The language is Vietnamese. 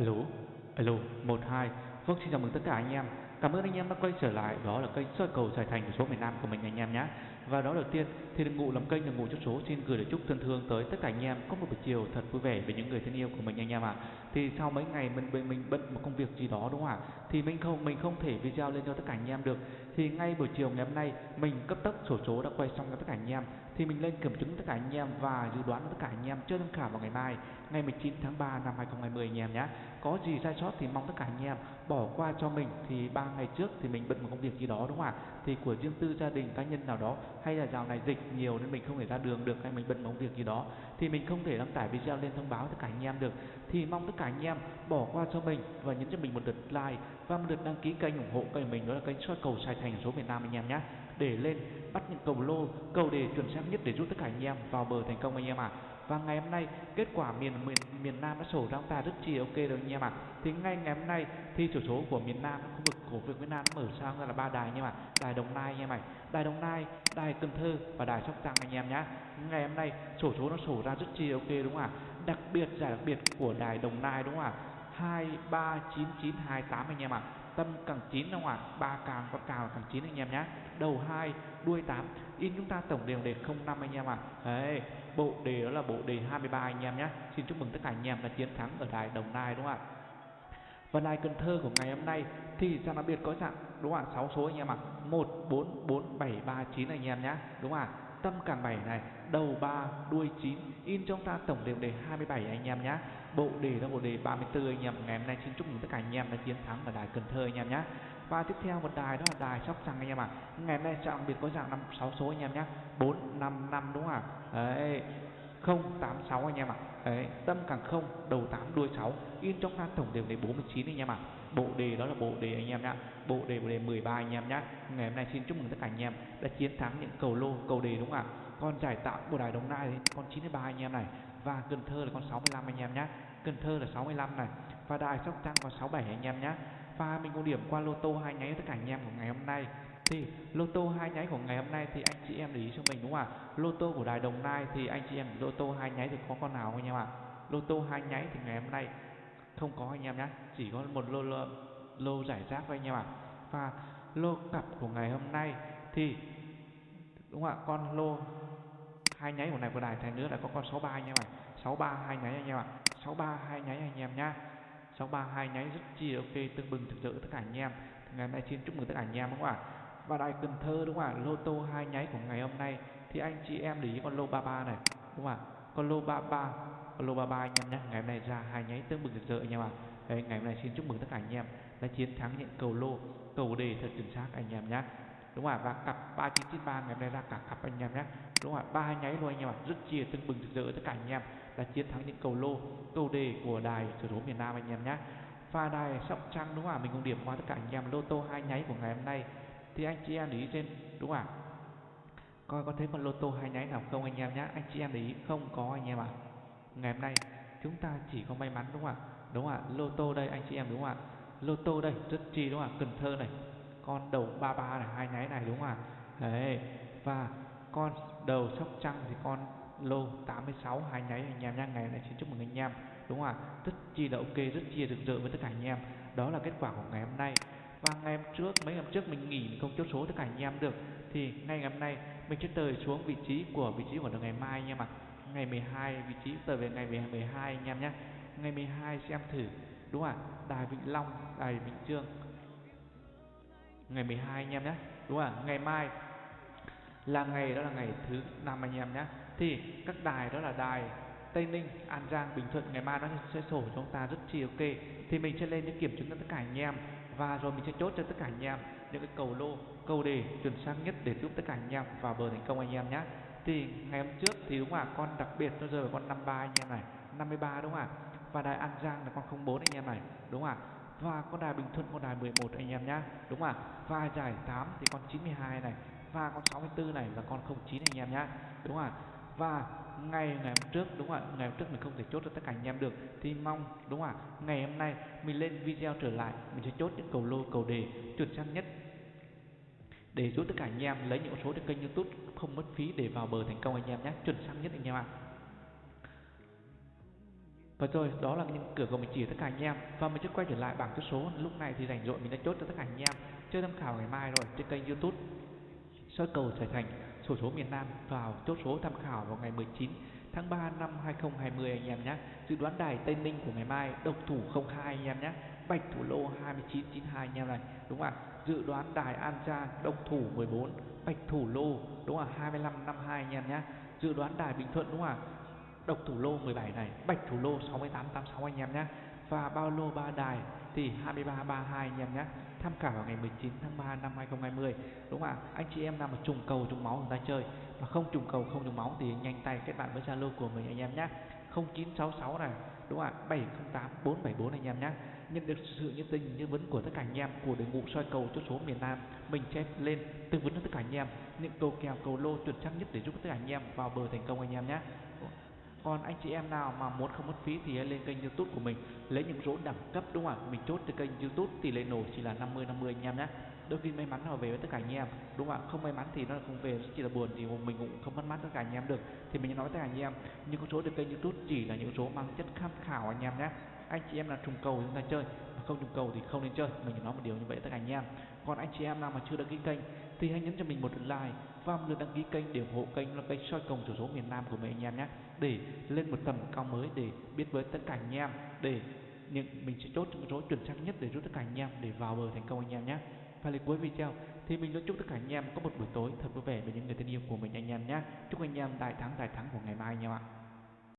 Alo, alo, một hai. Vâng, xin chào mừng tất cả anh em. Cảm ơn anh em đã quay trở lại. Đó là kênh soi cầu giải thành của số miền Nam của mình anh em nhé. Và đó đầu tiên thì đừng ngủ làm kênh đừng ngủ chút số xin gửi lời chúc thân thương tới tất cả anh em có một buổi chiều thật vui vẻ với những người thân yêu của mình anh em ạ. À. Thì sau mấy ngày mình mình, mình bận một công việc gì đó đúng không ạ? Thì mình không mình không thể video lên cho tất cả anh em được. Thì ngay buổi chiều ngày hôm nay, mình cấp tốc sổ số đã quay xong cho tất cả anh em. Thì mình lên kiểm chứng tất cả anh em và dự đoán tất cả anh em chơi tham khảo vào ngày mai, ngày 19 tháng 3 năm 2020 anh em nhé. Có gì sai sót thì mong tất cả anh em bỏ qua cho mình. Thì ba ngày trước thì mình bận một công việc gì đó, đúng không ạ? Thì của riêng tư gia đình, cá nhân nào đó, hay là dạo này dịch nhiều nên mình không thể ra đường được, hay mình bận một công việc gì đó, thì mình không thể đăng tải video lên thông báo tất cả anh em được. Thì mong tất cả anh em bỏ qua cho mình và nhấn cho mình một lượt like Vâng, và lượt đăng ký kênh ủng hộ kênh mình đó là kênh soi cầu Sài Thành số miền Nam anh em nhé để lên bắt những cầu lô cầu đề chuẩn xác nhất để giúp tất cả anh em vào bờ thành công anh em ạ à. và ngày hôm nay kết quả miền miền, miền Nam đã sổ ra ta rất chi ok rồi anh em ạ à. thì ngay ngày hôm nay thì chủ số của miền Nam khu vực của Việt Nam mở sang ra là ba đài anh em ạ à. đài Đồng Nai anh em ạ à. đài Đồng Nai đài Cần Thơ và đài Sóc Trăng anh em nhé ngày hôm nay sổ số nó sổ ra rất chi ok đúng không ạ à? đặc biệt giải đặc biệt của đài Đồng Nai đúng không ạ à? 23992 8 anh em ạ. À. Tâm càng 9 đúng không ạ? À? Ba càng con càng là càng 9 anh em nhé. Đầu 2, đuôi 8. In chúng ta tổng đều đề 05 anh em ạ. À. Đấy, bộ đề đó là bộ đề 23 anh em nhé. Xin chúc mừng tất cả anh em đã chiến thắng ở đài Đồng Nai đúng không ạ? Và đài Cần Thơ của ngày hôm nay thì sang đặc biệt có dạng đúng không ạ? 6 số anh em ạ. À. 144739 anh em nhé. Đúng không ạ? À? Tâm càng 7 này, đầu 3 đuôi 9 in trong ta tổng đều đề 27 anh em nhé bộ đề là bộ đề 34 anh em. Ngày hôm nay xin chúc mừng tất cả anh em đã chiến thắng ở đài Cần Thơ anh em nhé và tiếp theo một đài đó là đài sóc trăng anh em ạ. À. ngày hôm nay trọng biệt có dạng năm sáu số anh em nhé bốn, năm năm đúng không ạ? À? đấy không tám sáu anh em ạ. À. đấy, tâm càng không, đầu tám đuôi sáu. In trong ta tổng đều đề 49 anh em ạ. À. bộ đề đó là bộ đề anh em nhá. Bộ đề bộ đề 13 anh em nhé ngày hôm nay xin chúc mừng tất cả anh em đã chiến thắng những cầu lô, cầu đề đúng không ạ? Con giải tạo của đài đồng nai thì con 93 anh em này. Và cần thơ là con 65 anh em nhé cần thơ là 65 này. Và đài sóc trăng có 67 anh em nhé và mình có điểm qua lô tô hai nháy tất cả anh em của ngày hôm nay thì lô tô hai nháy của ngày hôm nay thì anh chị em để ý cho mình đúng không ạ? Lô tô của đài đồng nai thì anh chị em lô tô hai nháy thì có con nào anh em ạ? Lô tô hai nháy thì ngày hôm nay không có anh em nhé chỉ có một lô lô, lô giải rác thôi anh em ạ. Và lô cặp của ngày hôm nay thì đúng không ạ? Con lô hai nháy của này của đài thành nữa là có con 63 anh em ạ. 63 hai nháy anh em ạ. 63 hai nháy anh em nhá. 63 hai nháy rất chi ok tương bừng thực sự tất cả anh em. Ngày hôm nay xin chúc mừng tất cả anh em đúng không ạ? Và đài Cần Thơ đúng không ạ? Lô tô hai nháy của ngày hôm nay. Thì anh chị em để ý con lô 33 này đúng không ạ? Con lô 33 con lô 33 anh em nhé. Ngày hôm nay ra hai nháy tương bừng rực rỡ anh em ạ. Đấy, ngày hôm nay xin chúc mừng tất cả anh em đã chiến thắng những cầu lô cầu đề thật chính xác anh em nhé. Đúng không ạ? Và cặp 3993 ngày hôm nay ra cả cặp anh em nhé. Đúng không ạ? Ba nháy luôn anh em ạ. Rất chia tương bừng rực rỡ tất cả anh em đã chiến thắng những cầu lô cầu đề của đài sở số miền Nam anh em nhé. Và đài sóc trăng đúng không ạ? Mình cũng điểm qua tất cả anh em. Lô tô hai nháy của ngày hôm nay thì anh chị em để ý trên đúng không ạ? Coi có thấy con lô tô hai nháy nào không anh em nhé anh chị em để ý, không có anh em ạ. Ngày hôm nay chúng ta chỉ có may mắn, đúng không ạ? Đúng không ạ? Lô tô đây, anh chị em đúng không ạ? Lô tô đây, rất chi, đúng không ạ? Cần thơ này, con đầu 33 này, hai nháy này, đúng không ạ? Đấy, và con đầu sóc trăng thì con lô 86 hai nháy anh em nha ngày này xin chúc mừng anh em, đúng không ạ? Rất chi là ok, rất chi rực rỡ với tất cả anh em. Đó là kết quả của ngày hôm nay và ngày hôm trước mấy ngày trước mình nghỉ mình không chốt số tất cả anh em được. Thì ngay ngày hôm nay mình sẽ tời xuống vị trí của vị trí của ngày mai anh em ạ. Ngày 12 vị trí tờ về ngày 12 anh em nhé. Ngày 12 xem thử đúng không ạ? Đài vĩnh long đài vĩnh trương ngày 12 anh em nhé đúng không ạ? Ngày mai là ngày đó là ngày thứ năm anh em nhé. Thì các đài đó là đài Tây Ninh, An Giang, Bình Thuận ngày mai nó sẽ sổ cho chúng ta rất chi ok. Thì mình sẽ lên để kiểm chứng cho tất cả anh em và rồi mình sẽ chốt cho tất cả anh em những cái cầu lô, câu đề chuẩn xác nhất để giúp tất cả anh em vào bờ thành công anh em nhé thì ngày hôm trước thì đúng không con đặc biệt nó rơi vào con 53 anh em này 53 đúng không ạ? Và đài An Giang là con 04 anh em này đúng không ạ? Và con đài Bình Thuận con đài 11 anh em nhá đúng không ạ? Và giải 8 thì con 92 này và con 64 này là con 09 anh em nhá đúng không ạ? Và ngày ngày hôm trước, đúng không ạ? Ngày hôm trước mình không thể chốt cho tất cả anh em được. Thì mong, đúng không ạ? Ngày hôm nay mình lên video trở lại, mình sẽ chốt những cầu lô, cầu đề chuẩn xác nhất để giúp tất cả anh em lấy những số trên kênh youtube, không mất phí để vào bờ thành công anh em nhé. Chuẩn xác nhất anh em ạ. Và rồi, đó là những cửa cầu mình chỉ tất cả anh em. Và mình sẽ quay trở lại bảng chốt số. Lúc này thì rảnh rỗi mình đã chốt cho tất cả anh em. Chơi tham khảo ngày mai rồi trên kênh youtube. Soi cầu trở thành sổ số miền Nam vào chốt số tham khảo vào ngày 19 tháng 3 năm 2020 anh em nhé. Dự đoán đài Tây Ninh của ngày mai độc thủ 02 anh em nhé. Bạch thủ lô 2992 anh em này. Đúng không ạ? Dự đoán đài An Giang độc thủ 14, bạch thủ lô đúng không ạ? 2552 anh em nhé. Dự đoán đài Bình Thuận đúng không ạ? Độc thủ lô 17 này, bạch thủ lô 6886 anh em nhé. Và bao lô ba đài thì 2332 anh em nhé tham khảo vào ngày 19 tháng 3 năm 2020 đúng không ạ? Anh chị em nào mà trùng cầu trùng máu người ta chơi mà không trùng cầu, không trùng máu thì nhanh tay kết bạn với Zalo của mình anh em nhé. 0966 này, đúng không ạ? 708 474 anh em nhé. Nhận được sự nhiệt tình tư vấn của tất cả anh em, của đội ngũ soi cầu chốt số miền Nam, mình chép lên tư vấn cho tất cả anh em những câu kèo, cầu lô chuẩn xác nhất để giúp tất cả anh em vào bờ thành công anh em nhé còn anh chị em nào mà muốn không mất phí thì hãy lên kênh youtube của mình. Lấy những rỗ đẳng cấp đúng không ạ? Mình chốt từ kênh youtube, tỷ lệ nổ chỉ là 50 50 anh em nhé. Đôi khi may mắn họ về với tất cả anh em, đúng không ạ? Không may mắn thì nó không về, chỉ là buồn thì mình cũng không mất mát tất cả anh em được. Thì mình nói tất cả anh em, những con số từ kênh youtube chỉ là những số mang chất tham khảo anh em nhé. Anh chị em là trùng cầu chúng ta chơi, mà không trùng cầu thì không nên chơi. Mình nói một điều như vậy tất cả anh em. Còn anh chị em nào mà chưa đăng ký kênh thì hãy nhấn cho mình một like và một lượt đăng ký kênh để ủng hộ kênh là kênh soi công thiểu số miền Nam của mình anh em nhé. Để lên một tầm cao mới để biết với tất cả anh em, để những, mình sẽ chốt những số chuẩn xác nhất để giúp tất cả anh em để vào bờ thành công anh em nhé. Và lời cuối video thì mình luôn chúc tất cả anh em có một buổi tối thật vui vẻ với những người thân yêu của mình anh em nhé. Chúc anh em đại thắng đại thắng của ngày mai anh em ạ.